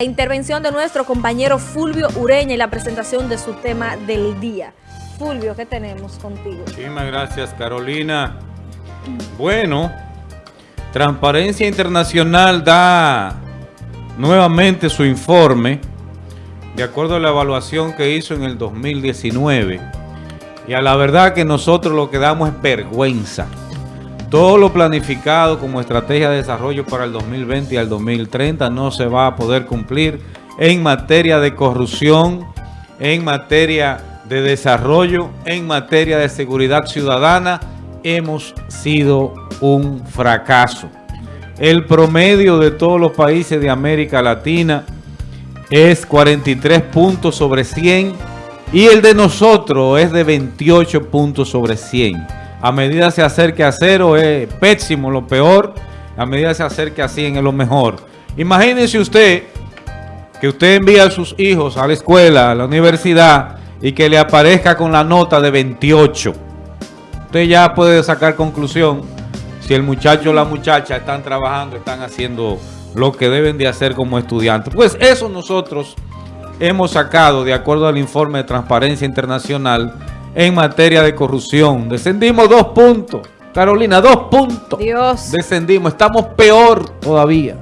La intervención de nuestro compañero Fulvio Ureña y la presentación de su tema del día. Fulvio, ¿qué tenemos contigo? Muchísimas gracias, Carolina. Bueno, Transparencia Internacional da nuevamente su informe de acuerdo a la evaluación que hizo en el 2019. Y a la verdad que nosotros lo que damos es vergüenza. Todo lo planificado como estrategia de desarrollo para el 2020 y al 2030 no se va a poder cumplir en materia de corrupción, en materia de desarrollo, en materia de seguridad ciudadana. Hemos sido un fracaso. El promedio de todos los países de América Latina es 43 puntos sobre 100 y el de nosotros es de 28 puntos sobre 100 a medida se acerque a cero es pésimo, lo peor, a medida se acerque a 100 es lo mejor. Imagínense usted que usted envía a sus hijos a la escuela, a la universidad y que le aparezca con la nota de 28. Usted ya puede sacar conclusión si el muchacho o la muchacha están trabajando, están haciendo lo que deben de hacer como estudiantes. Pues eso nosotros hemos sacado de acuerdo al informe de Transparencia Internacional en materia de corrupción. Descendimos dos puntos. Carolina, dos puntos. Dios. Descendimos. Estamos peor todavía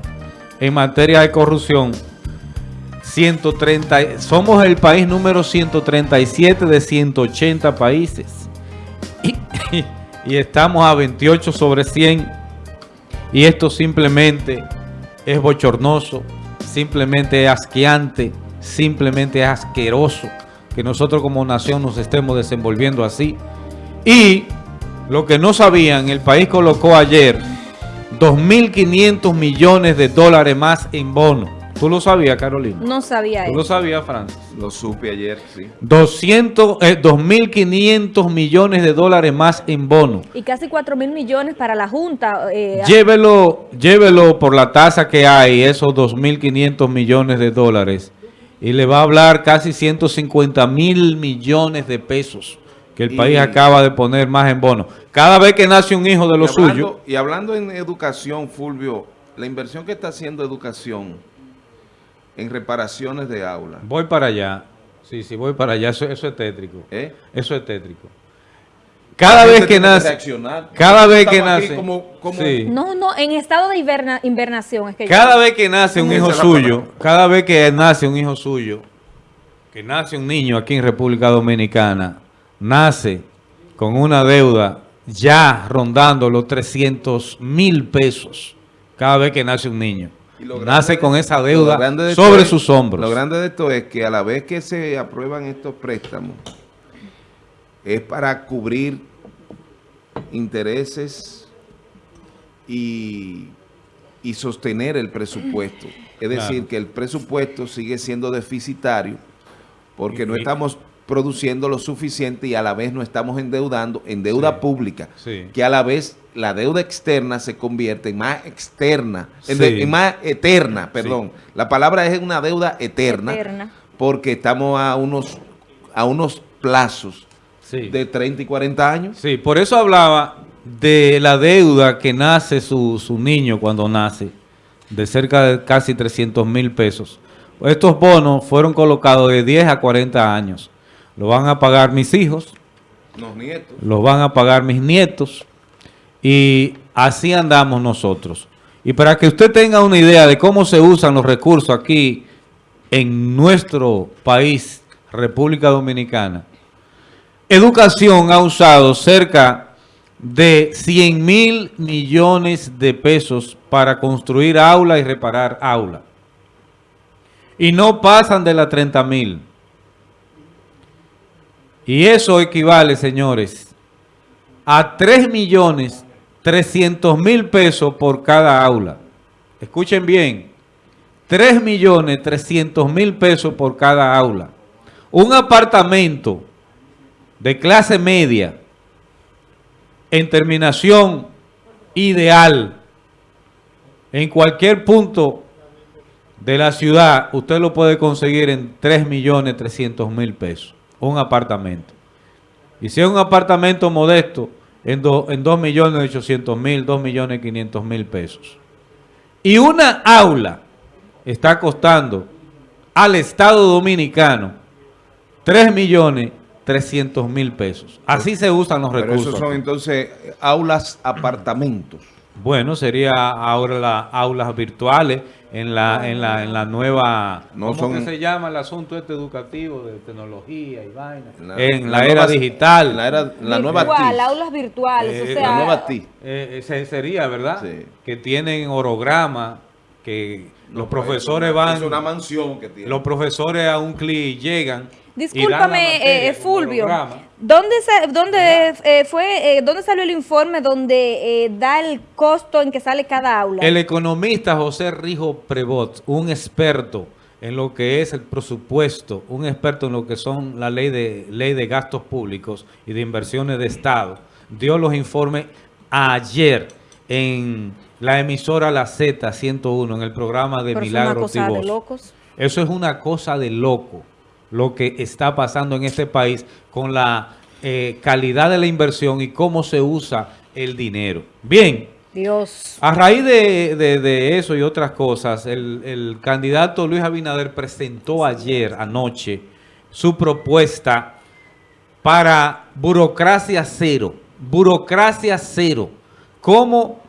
en materia de corrupción. 130, somos el país número 137 de 180 países. Y, y estamos a 28 sobre 100. Y esto simplemente es bochornoso, simplemente es asqueante, simplemente es asqueroso que nosotros como nación nos estemos desenvolviendo así. Y lo que no sabían, el país colocó ayer 2.500 millones de dólares más en bono. ¿Tú lo sabías, Carolina? No sabía ¿Tú lo sabías, Francis? Lo supe ayer, sí. 200, 2.500 millones de dólares más en bono. Y casi 4.000 millones para la Junta. Eh, llévelo, llévelo por la tasa que hay, esos 2.500 millones de dólares y le va a hablar casi 150 mil millones de pesos que el país acaba de poner más en bono. Cada vez que nace un hijo de lo suyo. Y hablando en educación, Fulvio, la inversión que está haciendo educación en reparaciones de aulas. Voy para allá. Sí, sí, voy para allá. Eso, eso es tétrico. ¿Eh? Eso es tétrico. Cada vez que nace, cada vez que nace, no, no, en estado de invernación es que cada vez que nace un hijo suyo, cada vez que nace un hijo suyo, que nace un niño aquí en República Dominicana, nace con una deuda ya rondando los 300 mil pesos, cada vez que nace un niño. Nace con esa deuda sobre sus hombros. Lo grande de esto es que a la vez que se aprueban estos préstamos, es para cubrir intereses y, sostener el presupuesto. Es decir, que el presupuesto sigue siendo deficitario porque no estamos produciendo lo suficiente y a la vez no estamos endeudando en deuda pública, que a la vez la deuda externa se convierte en más externa, en, más eterna, perdón. La palabra es una deuda eterna, eterna, porque estamos a unos, a unos plazos de 30 y 40 años. Sí, por eso hablaba de la deuda que nace su, su niño cuando nace, de cerca de casi 300 mil pesos. Estos bonos fueron colocados de 10 a 40 años. Lo van a pagar mis hijos. Los nietos. Lo van a pagar mis nietos. Y así andamos nosotros. Y para que usted tenga una idea de cómo se usan los recursos aquí en nuestro país, República Dominicana, Educación ha usado cerca de 100 mil millones de pesos para construir aula y reparar aula. Y no pasan de las 30 mil. Y eso equivale, señores, a 3 millones 300 mil pesos por cada aula. Escuchen bien, 3 millones 300 mil pesos por cada aula. Un apartamento de clase media en terminación ideal en cualquier punto de la ciudad, usted lo puede conseguir en 3 millones 300 mil pesos, un apartamento. Y si es un apartamento modesto, en, en 2 millones 800 mil, 2 millones 500 mil pesos. Y una aula está costando al Estado Dominicano 3 millones 300 mil pesos. Así se usan los Pero recursos. esos son entonces aulas, apartamentos. Bueno, sería ahora las aulas virtuales en la, en la, en la nueva... No ¿Cómo son- que se llama el asunto este educativo de tecnología y vaina? En En la, la era nueva- digital. En la, era, la nueva Virtual, TIC. aulas virtuales, Eh, o la sea... La nueva TIC. Eh, ese sería, ¿verdad? Sí. Que tienen orograma, que los No, profesores es van... Es una mansión que tiene. Los profesores a un clic llegan. Discúlpame, eh, Fulvio. ¿dónde, sa- dónde, eh, fue, eh, ¿dónde salió el informe donde eh, da el costo en que sale cada aula? El economista José Rijo Prevot, un experto en lo que es el presupuesto, un experto en lo que son la ley de ley de gastos públicos y de inversiones de Estado, dio los informes ayer en la emisora La Z 101 en el programa de Pero es una Milagros cosa de locos. Eso es una cosa de loco, lo que está pasando en este país con la eh, calidad de la inversión y cómo se usa el dinero. Bien, Dios. a raíz de, de- de eso y otras cosas, el, el candidato Luis Abinader presentó ayer, anoche, su propuesta para burocracia cero. Burocracia cero. ¿Cómo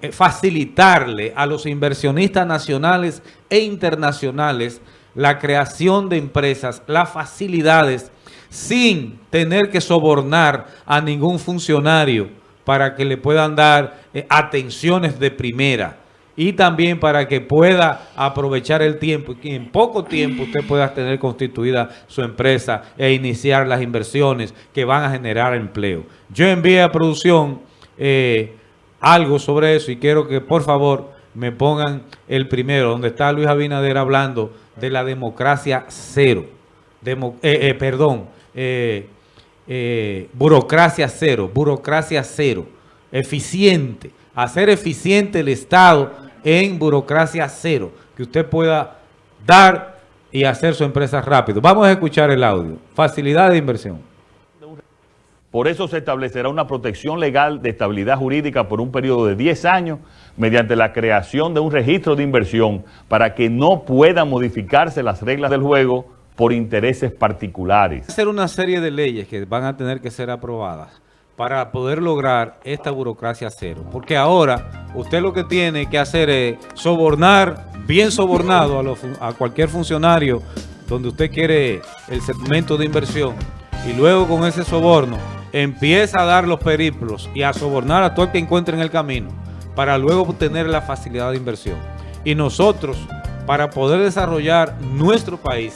eh, facilitarle a los inversionistas nacionales e internacionales la creación de empresas, las facilidades, sin tener que sobornar a ningún funcionario para que le puedan dar eh, atenciones de primera y también para que pueda aprovechar el tiempo y que en poco tiempo usted pueda tener constituida su empresa e iniciar las inversiones que van a generar empleo. Yo envié a producción eh, algo sobre eso y quiero que por favor me pongan el primero, donde está Luis Abinader hablando de la democracia cero. Demo- eh, eh, perdón, eh, burocracia cero, burocracia cero, eficiente, hacer eficiente el Estado en burocracia cero, que usted pueda dar y hacer su empresa rápido. Vamos a escuchar el audio. Facilidad de inversión. Por eso se establecerá una protección legal de estabilidad jurídica por un periodo de 10 años mediante la creación de un registro de inversión para que no puedan modificarse las reglas del juego por intereses particulares. hacer una serie de leyes que van a tener que ser aprobadas para poder lograr esta burocracia cero. Porque ahora usted lo que tiene que hacer es sobornar, bien sobornado a, a cualquier funcionario donde usted quiere el segmento de inversión y luego con ese soborno empieza a dar los periplos y a sobornar a todo el que encuentre en el camino para luego obtener la facilidad de inversión. Y nosotros, para poder desarrollar nuestro país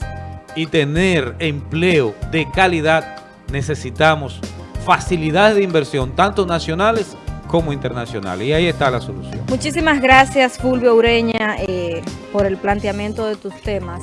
y tener empleo de calidad, necesitamos facilidades de inversión, tanto nacionales como internacionales. Y ahí está la solución. Muchísimas gracias, Fulvio Ureña, eh, por el planteamiento de tus temas.